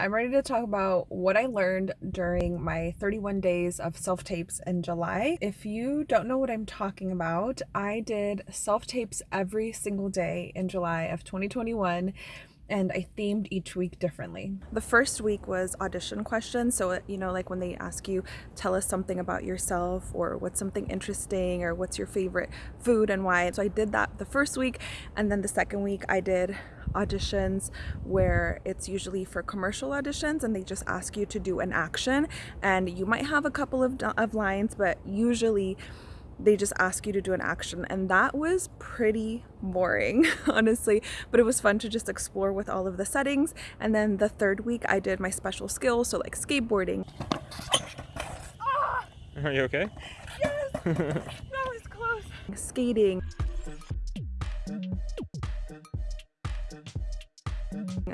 I'm ready to talk about what I learned during my 31 days of self tapes in July. If you don't know what I'm talking about, I did self tapes every single day in July of 2021 and I themed each week differently. The first week was audition questions. So, you know, like when they ask you, tell us something about yourself or what's something interesting or what's your favorite food and why. So I did that the first week. And then the second week I did auditions where it's usually for commercial auditions and they just ask you to do an action. And you might have a couple of, of lines, but usually they just ask you to do an action. And that was pretty boring honestly. But it was fun to just explore with all of the settings. And then the third week I did my special skills so like skateboarding. Are you okay? Yes! That was close. Skating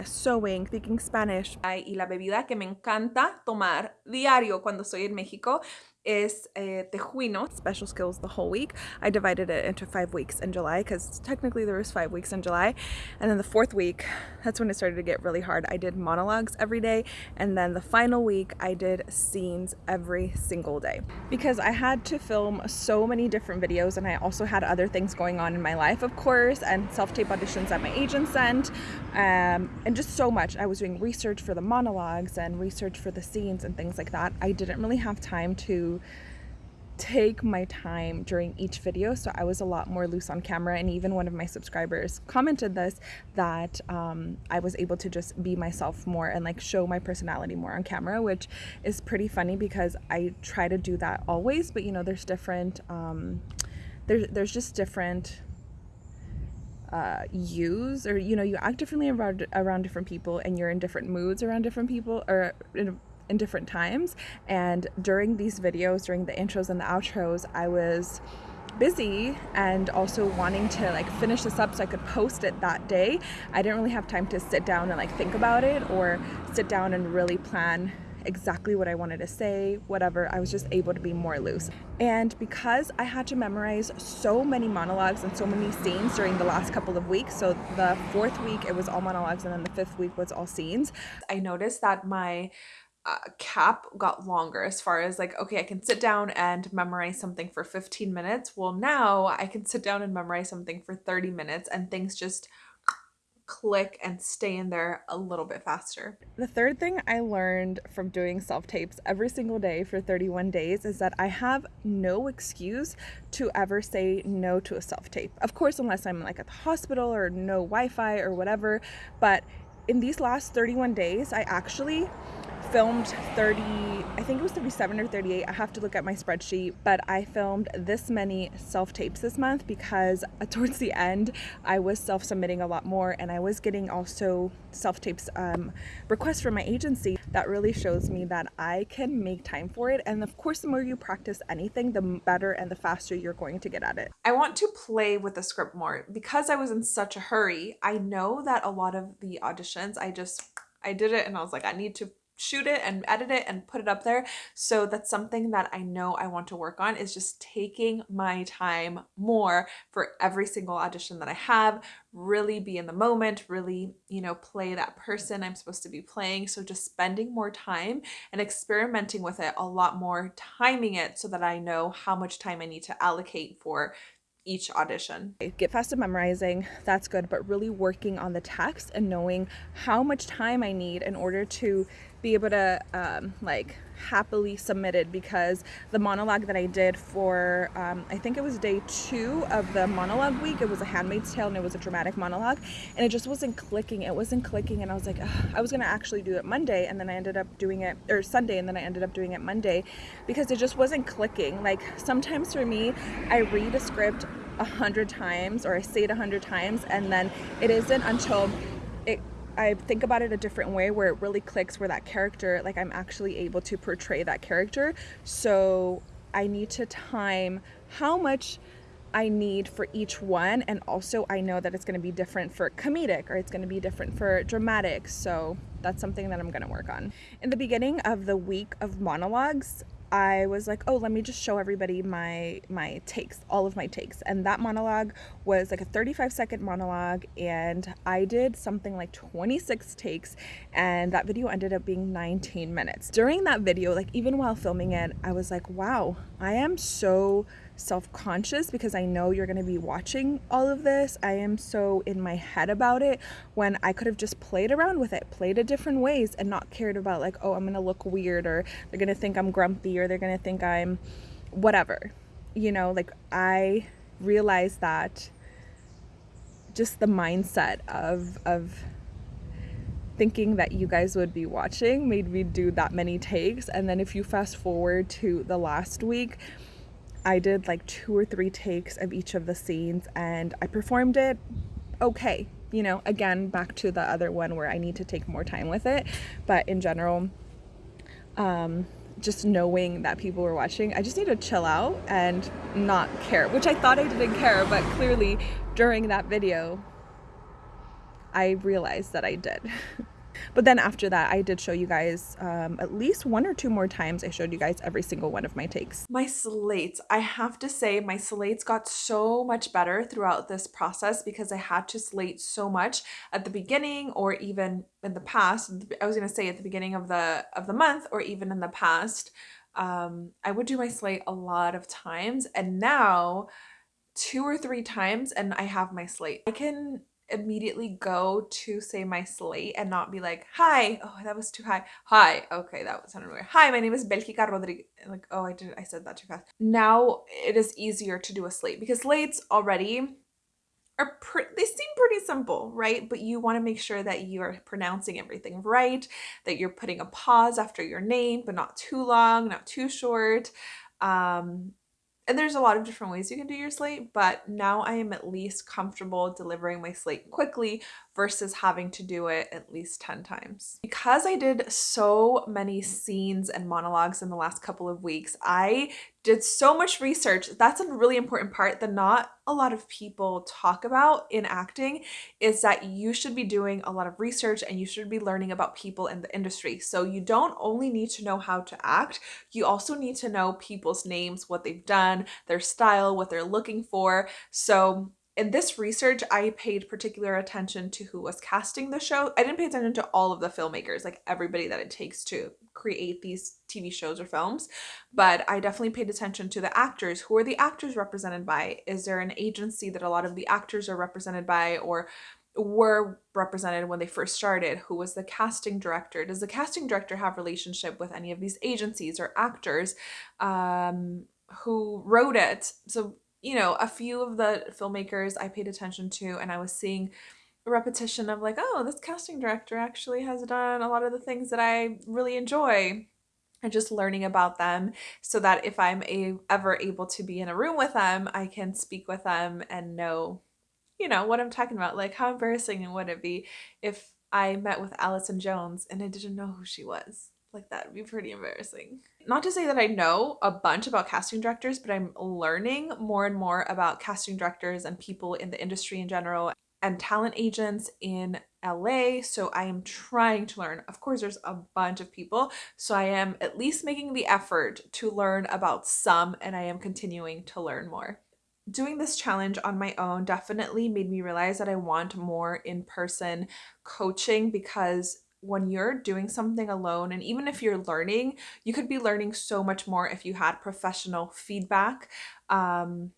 sewing, speaking Spanish. Y la bebida que me encanta tomar diario cuando estoy en México is a tejuino, special skills the whole week. I divided it into five weeks in July because technically there was five weeks in July. And then the fourth week, that's when it started to get really hard. I did monologues every day. And then the final week, I did scenes every single day because I had to film so many different videos and I also had other things going on in my life, of course, and self-tape auditions that my agent sent um, and just so much. I was doing research for the monologues and research for the scenes and things like that. I didn't really have time to take my time during each video so I was a lot more loose on camera and even one of my subscribers commented this that um, I was able to just be myself more and like show my personality more on camera which is pretty funny because I try to do that always but you know there's different um, there's, there's just different uh, use or you know you act differently around around different people and you're in different moods around different people or in in different times and during these videos during the intros and the outros I was busy and also wanting to like finish this up so I could post it that day I didn't really have time to sit down and like think about it or sit down and really plan exactly what I wanted to say, whatever. I was just able to be more loose. And because I had to memorize so many monologues and so many scenes during the last couple of weeks, so the fourth week it was all monologues and then the fifth week was all scenes, I noticed that my uh, cap got longer as far as like okay I can sit down and memorize something for 15 minutes well now I can sit down and memorize something for 30 minutes and things just click and stay in there a little bit faster. The third thing I learned from doing self-tapes every single day for 31 days is that I have no excuse to ever say no to a self-tape. Of course, unless I'm like at the hospital or no Wi-Fi or whatever, but in these last 31 days, I actually filmed 30 i think it was 37 or 38 i have to look at my spreadsheet but i filmed this many self tapes this month because uh, towards the end i was self submitting a lot more and i was getting also self tapes um, requests from my agency. That really shows me that i can make time for it and of course the more you practice anything the better and the faster you're going to get at it. I want to play with the script more. Because i was in such a hurry i know that a lot of the auditions i just I did it and I was like, I need to shoot it and edit it and put it up there. So that's something that I know I want to work on is just taking my time more for every single audition that I have, really be in the moment, really, you know, play that person I'm supposed to be playing. So just spending more time and experimenting with it a lot more, timing it so that I know how much time I need to allocate for each audition. Get fast at memorizing, that's good, but really working on the text and knowing how much time I need in order to be able to um, like happily submit it because the monologue that I did for um, I think it was day two of the monologue week it was a handmaid's tale and it was a dramatic monologue and it just wasn't clicking it wasn't clicking and I was like I was gonna actually do it Monday and then I ended up doing it or Sunday and then I ended up doing it Monday because it just wasn't clicking. Like sometimes for me I read a script a hundred times or I say it a hundred times and then it isn't until I think about it a different way where it really clicks where that character, like I'm actually able to portray that character. So I need to time how much I need for each one. And also I know that it's going to be different for comedic or it's going to be different for dramatic. So that's something that I'm going to work on. In the beginning of the week of monologues, I was like, oh, let me just show everybody my my takes, all of my takes. And that monologue was like a 35 second monologue and I did something like 26 takes and that video ended up being 19 minutes. During that video, like even while filming it, I was like, wow, I am so self-conscious because I know you're going to be watching all of this. I am so in my head about it when I could have just played around with it, played it different ways and not cared about like, oh, I'm going to look weird or they're going to think I'm grumpy or they're going to think I'm whatever. You know, like I realized that just the mindset of of thinking that you guys would be watching made me do that many takes and then if you fast forward to the last week I did like two or three takes of each of the scenes and I performed it okay. You know, again, back to the other one where I need to take more time with it. But in general, um, just knowing that people were watching, I just need to chill out and not care, which I thought I didn't care, but clearly during that video, I realized that I did. But then after that, I did show you guys um, at least one or two more times. I showed you guys every single one of my takes. My slates, I have to say my slates got so much better throughout this process because I had to slate so much at the beginning or even in the past. I was going to say at the beginning of the of the month or even in the past. Um, I would do my slate a lot of times and now two or three times and I have my slate. I can immediately go to say my slate and not be like, hi, oh, that was too high. Hi, okay, that was sounded weird. Hi, my name is Belgica Rodriguez. Like, oh, I did, I said that too fast. Now it is easier to do a slate because slates already are pretty, they seem pretty simple, right? But you want to make sure that you are pronouncing everything right, that you're putting a pause after your name, but not too long, not too short. Um, and there's a lot of different ways you can do your slate, but now I am at least comfortable delivering my slate quickly versus having to do it at least 10 times. Because I did so many scenes and monologues in the last couple of weeks, I did so much research. That's a really important part that not a lot of people talk about in acting is that you should be doing a lot of research and you should be learning about people in the industry. So you don't only need to know how to act, you also need to know people's names, what they've done, their style, what they're looking for. So in this research, I paid particular attention to who was casting the show. I didn't pay attention to all of the filmmakers, like everybody that it takes to create these TV shows or films, but I definitely paid attention to the actors. Who are the actors represented by? Is there an agency that a lot of the actors are represented by or were represented when they first started? Who was the casting director? Does the casting director have relationship with any of these agencies or actors? Um, who wrote it? So you know, a few of the filmmakers I paid attention to and I was seeing a repetition of like, oh, this casting director actually has done a lot of the things that I really enjoy and just learning about them so that if I'm a, ever able to be in a room with them, I can speak with them and know, you know, what I'm talking about. Like how embarrassing would it be if I met with Allison Jones and I didn't know who she was? Like that would be pretty embarrassing. Not to say that I know a bunch about casting directors, but I'm learning more and more about casting directors and people in the industry in general and talent agents in LA. So I am trying to learn. Of course, there's a bunch of people. So I am at least making the effort to learn about some and I am continuing to learn more. Doing this challenge on my own definitely made me realize that I want more in-person coaching because when you're doing something alone and even if you're learning you could be learning so much more if you had professional feedback um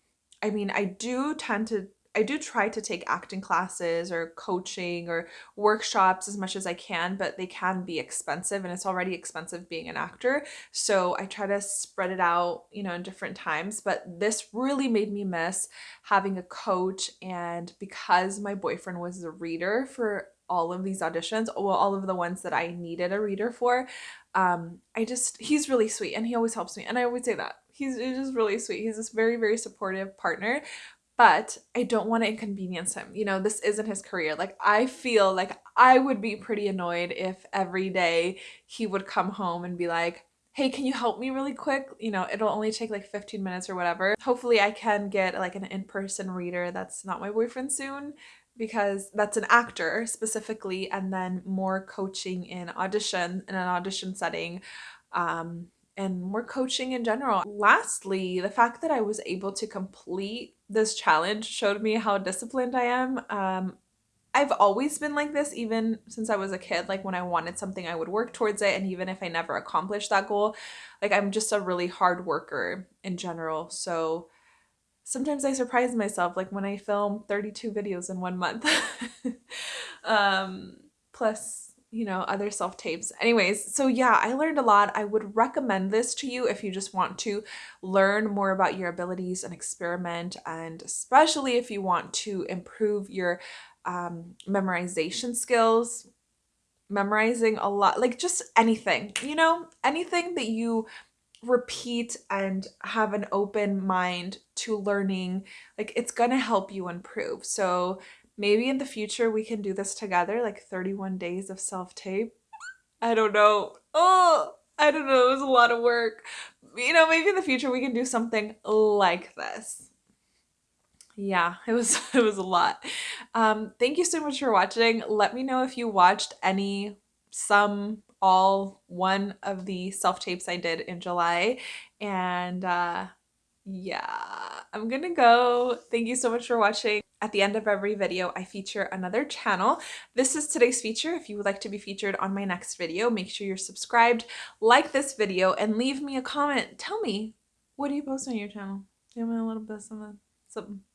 i mean i do tend to I do try to take acting classes or coaching or workshops as much as I can, but they can be expensive and it's already expensive being an actor. So I try to spread it out, you know, in different times. But this really made me miss having a coach. And because my boyfriend was a reader for all of these auditions, well, all of the ones that I needed a reader for. Um, I just, he's really sweet and he always helps me. And I always say that. He's, he's just really sweet. He's this very, very supportive partner, but I don't want to inconvenience him. You know, this isn't his career. Like, I feel like I would be pretty annoyed if every day he would come home and be like, hey, can you help me really quick? You know, it'll only take like 15 minutes or whatever. Hopefully I can get like an in-person reader that's not my boyfriend soon because that's an actor specifically and then more coaching in audition in an audition setting um, and more coaching in general. Lastly, the fact that I was able to complete this challenge showed me how disciplined I am. Um, I've always been like this, even since I was a kid. Like when I wanted something, I would work towards it. And even if I never accomplished that goal, like I'm just a really hard worker in general. So sometimes I surprise myself, like when I film 32 videos in one month. um, plus you know, other self tapes. Anyways, so yeah, I learned a lot. I would recommend this to you if you just want to learn more about your abilities and experiment, and especially if you want to improve your um, memorization skills. Memorizing a lot, like just anything, you know, anything that you repeat and have an open mind to learning, like it's gonna help you improve. So Maybe in the future we can do this together, like 31 days of self-tape. I don't know. Oh, I don't know. It was a lot of work. You know, maybe in the future we can do something like this. Yeah, it was it was a lot. Um, thank you so much for watching. Let me know if you watched any, some, all, one of the self-tapes I did in July. And uh, yeah, I'm gonna go. Thank you so much for watching. At the end of every video, I feature another channel. This is today's feature. If you would like to be featured on my next video, make sure you're subscribed, like this video, and leave me a comment. Tell me, what do you post on your channel? You have a little bit of something?